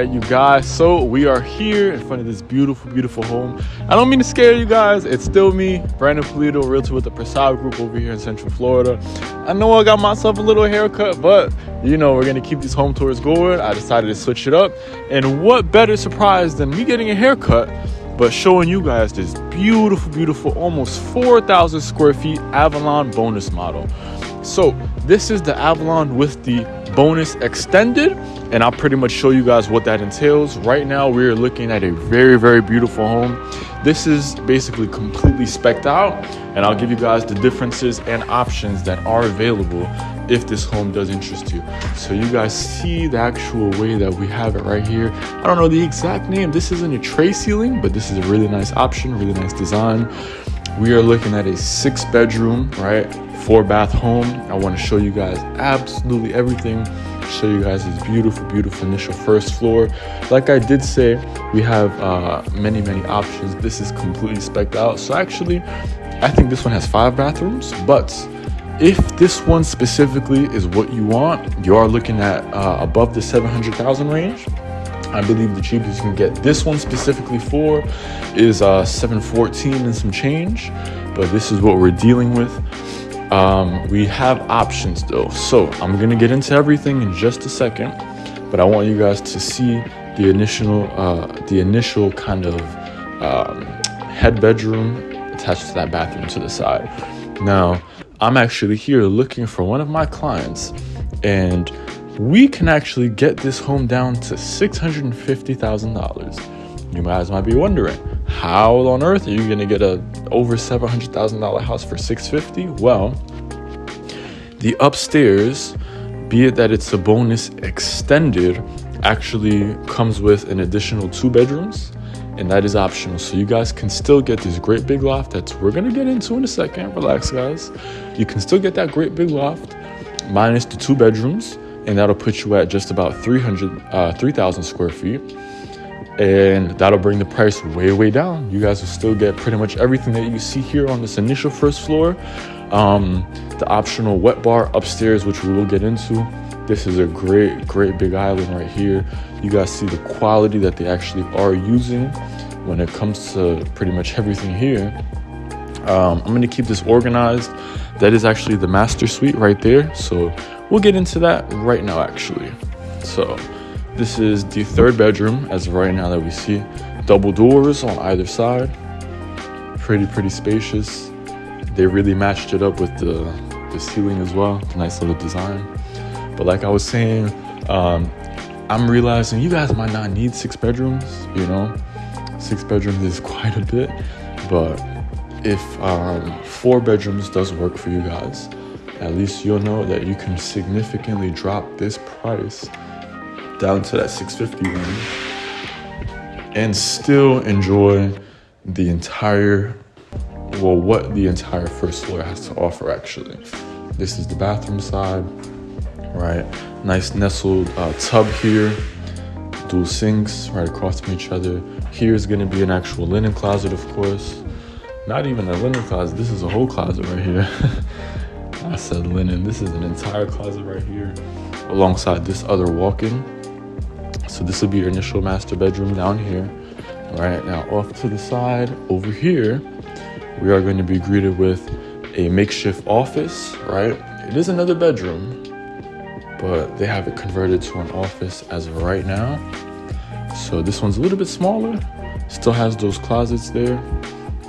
right, you guys. So we are here in front of this beautiful, beautiful home. I don't mean to scare you guys. It's still me, Brandon Polito, realtor with the Prasad Group over here in Central Florida. I know I got myself a little haircut, but you know we're gonna keep these home tours going. I decided to switch it up, and what better surprise than me getting a haircut? But showing you guys this beautiful, beautiful, almost 4,000 square feet Avalon bonus model. So this is the Avalon with the bonus extended and I'll pretty much show you guys what that entails. Right now we're looking at a very very beautiful home. This is basically completely specked out and I'll give you guys the differences and options that are available if this home does interest you. So you guys see the actual way that we have it right here. I don't know the exact name. This isn't a tray ceiling, but this is a really nice option, really nice design. We are looking at a six bedroom, right? Four bath home. I want to show you guys absolutely everything. Show you guys this beautiful, beautiful initial first floor. Like I did say, we have uh, many, many options. This is completely specked out. So actually, I think this one has five bathrooms, but if this one specifically is what you want, you are looking at uh, above the 700,000 range. I believe the cheapest you can get this one specifically for is uh, 714 and some change, but this is what we're dealing with. Um, we have options though. So I'm gonna get into everything in just a second, but I want you guys to see the initial, uh, the initial kind of um, head bedroom attached to that bathroom to the side. Now, I'm actually here looking for one of my clients, and we can actually get this home down to $650,000. You guys might be wondering, how on earth are you gonna get a over $700,000 house for 650? Well, the upstairs, be it that it's a bonus extended, actually comes with an additional two bedrooms and that is optional. So you guys can still get this great big loft that we're gonna get into in a second. Relax, guys. You can still get that great big loft minus the two bedrooms, and that'll put you at just about 300, uh, 3,000 square feet and that'll bring the price way way down. You guys will still get pretty much everything that you see here on this initial first floor. Um, the optional wet bar upstairs which we will get into. This is a great great big island right here. You guys see the quality that they actually are using when it comes to pretty much everything here. Um, i'm going to keep this organized. That is actually the master suite right there. So we'll get into that right now actually. So this is the third bedroom as of right now that we see. Double doors on either side. Pretty, pretty spacious. They really matched it up with the, the ceiling as well. Nice little design. But like I was saying, um, I'm realizing you guys might not need six bedrooms, you know? Six bedrooms is quite a bit. But if um, four bedrooms does work for you guys, at least you'll know that you can significantly drop this price down to that 650 range and still enjoy the entire well what the entire first floor has to offer actually. This is the bathroom side right? Nice nestled uh, tub here dual sinks right across from each other. Here's going to be an actual linen closet of course. Not even a linen closet this is a whole closet right here. I said linen this is an entire closet right here alongside this other walk-in so this will be your initial master bedroom down here. Right now off to the side over here, we are going to be greeted with a makeshift office, right? It is another bedroom, but they have it converted to an office as of right now. So this one's a little bit smaller, still has those closets there.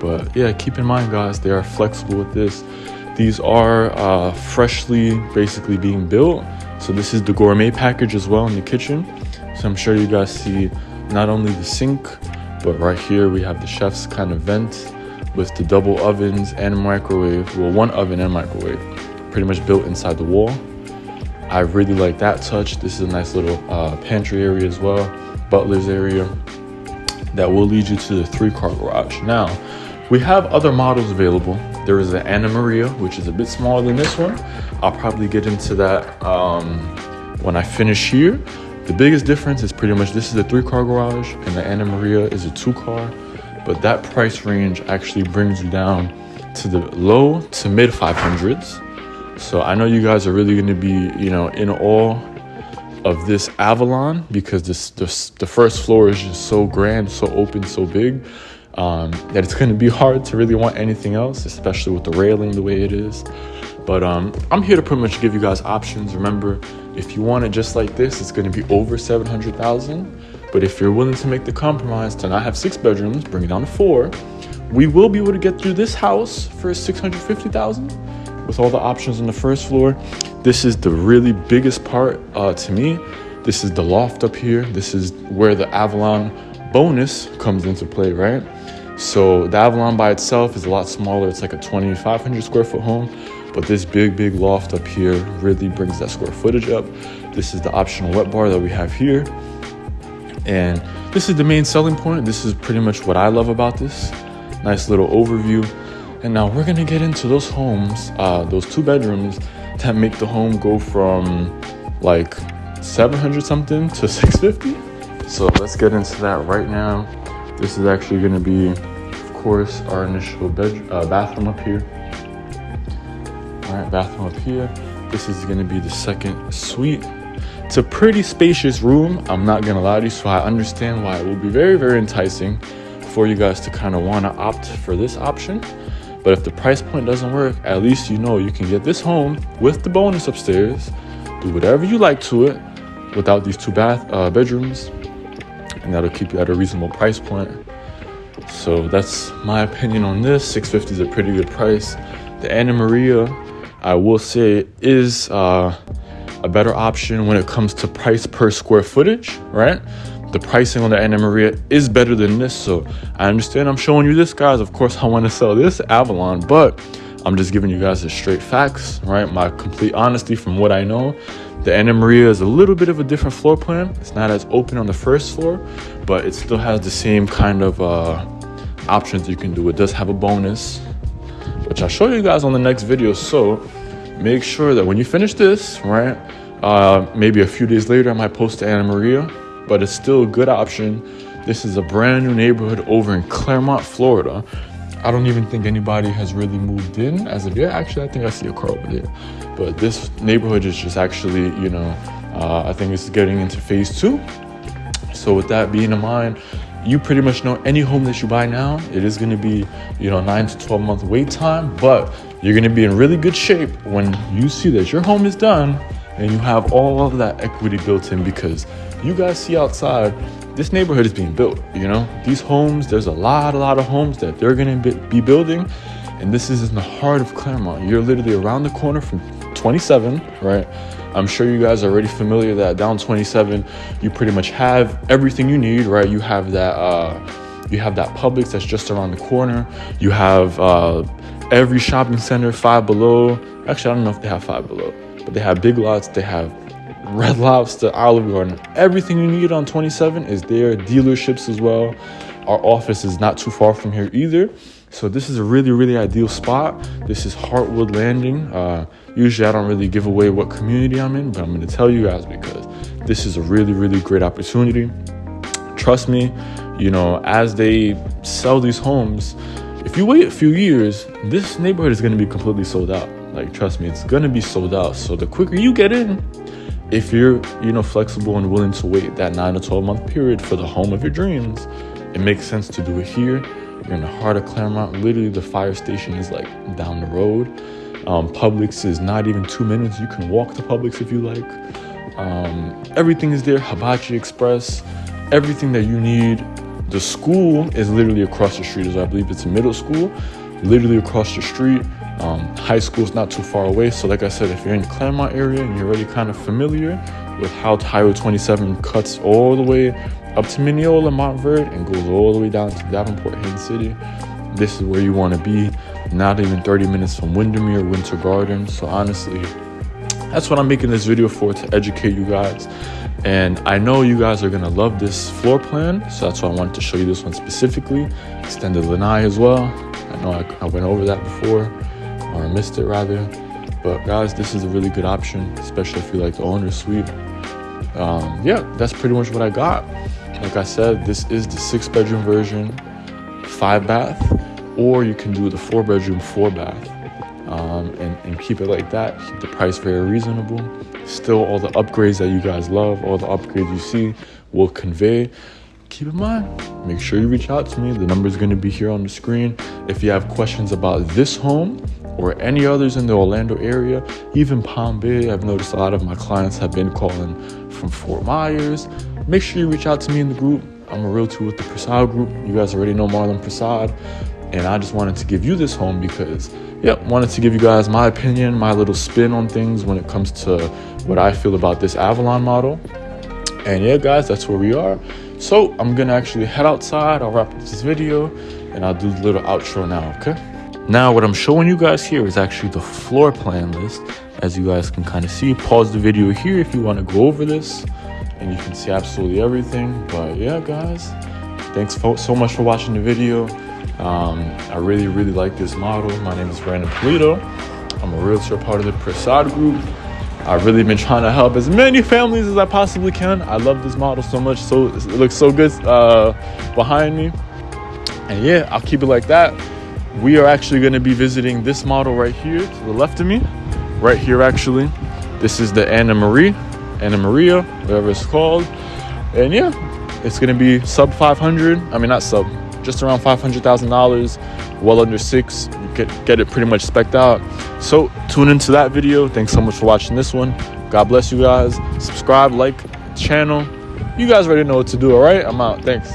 But yeah, keep in mind guys, they are flexible with this. These are uh, freshly basically being built. So this is the gourmet package as well in the kitchen. So I'm sure you guys see not only the sink, but right here we have the chef's kind of vent with the double ovens and microwave. Well, one oven and microwave pretty much built inside the wall. I really like that touch. This is a nice little uh, pantry area as well, butler's area that will lead you to the three car garage. Now, we have other models available. There is an Anna Maria, which is a bit smaller than this one. I'll probably get into that um, when I finish here. The biggest difference is pretty much this is a three car garage and the Anna Maria is a two car, but that price range actually brings you down to the low to mid 500s. So I know you guys are really going to be, you know, in awe of this Avalon because this, this the first floor is just so grand, so open, so big um, that it's going to be hard to really want anything else, especially with the railing the way it is. But um, I'm here to pretty much give you guys options. Remember, if you want it just like this, it's going to be over 700,000. But if you're willing to make the compromise to not have six bedrooms, bring it down to four, we will be able to get through this house for 650,000 with all the options on the first floor. This is the really biggest part uh, to me. This is the loft up here. This is where the Avalon bonus comes into play, right? So the Avalon by itself is a lot smaller. It's like a 2,500 square foot home, but this big, big loft up here really brings that square footage up. This is the optional wet bar that we have here. And this is the main selling point. This is pretty much what I love about this. Nice little overview. And now we're gonna get into those homes, uh, those two bedrooms that make the home go from like 700 something to 650. So let's get into that right now. This is actually gonna be, of course, our initial bed, uh, bathroom up here. All right, bathroom up here. This is gonna be the second suite. It's a pretty spacious room. I'm not gonna lie to you, so I understand why it will be very, very enticing for you guys to kind of wanna opt for this option. But if the price point doesn't work, at least you know you can get this home with the bonus upstairs, do whatever you like to it without these two bath uh, bedrooms, and that'll keep you at a reasonable price point. So that's my opinion on this. 650 is a pretty good price. The Anna Maria, I will say, is uh, a better option when it comes to price per square footage, right? The pricing on the Anna Maria is better than this. So I understand I'm showing you this, guys. Of course, I want to sell this Avalon, but I'm just giving you guys the straight facts, right? My complete honesty from what I know. The Anna Maria is a little bit of a different floor plan. It's not as open on the first floor, but it still has the same kind of uh, options you can do. It does have a bonus, which I'll show you guys on the next video. So make sure that when you finish this, right, uh, maybe a few days later, I might post to Anna Maria, but it's still a good option. This is a brand new neighborhood over in Clermont, Florida. I don't even think anybody has really moved in as of yet. Actually, I think I see a car over there. But this neighborhood is just actually, you know, uh, I think it's getting into phase two. So with that being in mind, you pretty much know any home that you buy now, it is going to be, you know, nine to 12 month wait time, but you're going to be in really good shape when you see that your home is done and you have all of that equity built in because you guys see outside this neighborhood is being built you know? These homes there's a lot a lot of homes that they're to be building and this is in the heart of Clermont. you're literally around the corner from 27 right? I'm sure you guys are already familiar that down 27 you pretty much have everything you need right? You have that uh you have that publix that's just around the corner. You have uh every shopping center five below. Actually i don't know if they have five below but they have big lots they have Red Lobster, Olive Garden, everything you need on 27 is there. Dealerships as well. Our office is not too far from here either. So this is a really, really ideal spot. This is Heartwood Landing. Uh, usually I don't really give away what community I'm in, but I'm gonna tell you guys because this is a really, really great opportunity. Trust me, you know, as they sell these homes, if you wait a few years, this neighborhood is gonna be completely sold out. Like, trust me, it's gonna be sold out. So the quicker you get in, if you're you know flexible and willing to wait that 9 to 12 month period for the home of your dreams it makes sense to do it here. You're in the heart of Clermont. Literally the fire station is like down the road. Um, publix is not even two minutes. You can walk to publix if you like. Um, everything is there. Hibachi express. Everything that you need. The school is literally across the street as i believe it's a middle school. Literally across the street um, high school is not too far away. So, like I said, if you're in the Clermont area and you're already kind of familiar with how Highway 27 cuts all the way up to Minneola, Montverde, and goes all the way down to Davenport, Haines City, this is where you want to be. Not even 30 minutes from Windermere, Winter Garden. So, honestly, that's what I'm making this video for to educate you guys. And I know you guys are gonna love this floor plan, so that's why I wanted to show you this one specifically. Extended lanai as well. I know I, I went over that before or missed it rather. But guys, this is a really good option, especially if you like the owner suite. Um, yeah, that's pretty much what I got. Like I said, this is the six bedroom version, five bath, or you can do the four bedroom, four bath. um, and, and keep it like that. Keep the price very reasonable. Still, all the upgrades that you guys love, all the upgrades you see will convey. Keep in mind, make sure you reach out to me. The number is going to be here on the screen. If you have questions about this home or any others in the Orlando area, even Palm Bay, I've noticed a lot of my clients have been calling from Fort Myers. Make sure you reach out to me in the group. I'm a realtor with the Prasad Group. You guys already know Marlon Prasad. And I just wanted to give you this home because, yep, wanted to give you guys my opinion, my little spin on things when it comes to what I feel about this Avalon model. And yeah, guys, that's where we are. So I'm gonna actually head outside. I'll wrap up this video and I'll do the little outro now, okay? Now, what I'm showing you guys here is actually the floor plan list. As you guys can kind of see, pause the video here if you want to go over this and you can see absolutely everything. But yeah, guys, thanks so much for watching the video. Um, I really, really like this model. My name is Brandon Polito. I'm a realtor, part of the Prasad Group. I've really been trying to help as many families as I possibly can. I love this model so much. So it looks so good uh, behind me. And yeah, I'll keep it like that. We are actually going to be visiting this model right here to the left of me. Right here, actually. This is the Anna Marie, Anna Maria, whatever it's called. And yeah, it's going to be sub 500. I mean, not sub, just around $500,000, well under six. You get, get it pretty much specked out. So tune into that video. Thanks so much for watching this one. God bless you guys. Subscribe, like channel. You guys already know what to do, all right? I'm out. Thanks.